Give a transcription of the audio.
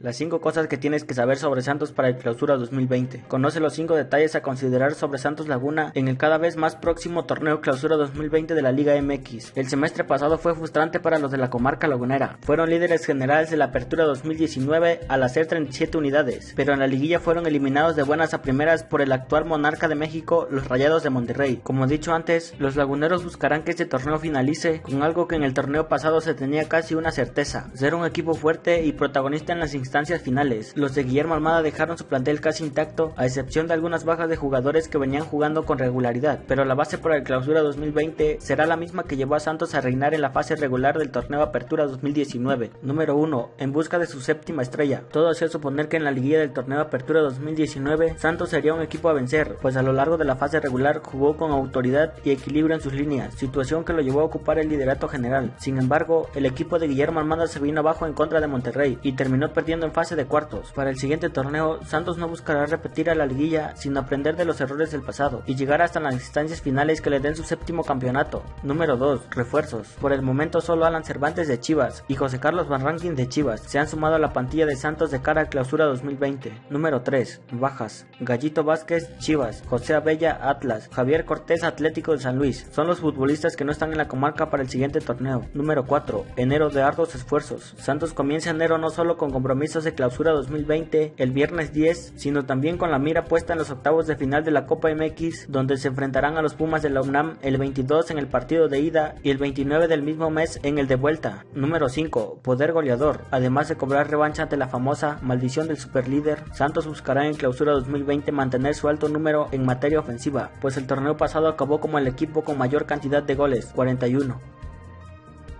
Las 5 cosas que tienes que saber sobre Santos para el clausura 2020. Conoce los 5 detalles a considerar sobre Santos Laguna en el cada vez más próximo torneo clausura 2020 de la Liga MX. El semestre pasado fue frustrante para los de la comarca lagunera. Fueron líderes generales de la apertura 2019 al hacer 37 unidades, pero en la liguilla fueron eliminados de buenas a primeras por el actual monarca de México, los Rayados de Monterrey. Como dicho antes, los laguneros buscarán que este torneo finalice con algo que en el torneo pasado se tenía casi una certeza, ser un equipo fuerte y protagonista en las instancias finales. Los de Guillermo Almada dejaron su plantel casi intacto, a excepción de algunas bajas de jugadores que venían jugando con regularidad, pero la base para el clausura 2020 será la misma que llevó a Santos a reinar en la fase regular del torneo Apertura 2019. Número 1. En busca de su séptima estrella. Todo hacía suponer que en la liguilla del torneo Apertura 2019 Santos sería un equipo a vencer, pues a lo largo de la fase regular jugó con autoridad y equilibrio en sus líneas, situación que lo llevó a ocupar el liderato general. Sin embargo, el equipo de Guillermo Almada se vino abajo en contra de Monterrey y terminó perdiendo en fase de cuartos. Para el siguiente torneo, Santos no buscará repetir a la liguilla, sino aprender de los errores del pasado y llegar hasta las instancias finales que le den su séptimo campeonato. Número 2. Refuerzos. Por el momento solo Alan Cervantes de Chivas y José Carlos Van Rankin de Chivas se han sumado a la plantilla de Santos de cara a clausura 2020. Número 3. Bajas. Gallito Vázquez, Chivas. José Abella, Atlas. Javier Cortés, Atlético de San Luis. Son los futbolistas que no están en la comarca para el siguiente torneo. Número 4. Enero de arduos esfuerzos. Santos comienza enero no solo con compromiso de clausura 2020 el viernes 10, sino también con la mira puesta en los octavos de final de la Copa MX, donde se enfrentarán a los Pumas de la UNAM el 22 en el partido de ida y el 29 del mismo mes en el de vuelta. Número 5. Poder goleador. Además de cobrar revancha ante la famosa maldición del superlíder, Santos buscará en clausura 2020 mantener su alto número en materia ofensiva, pues el torneo pasado acabó como el equipo con mayor cantidad de goles, 41.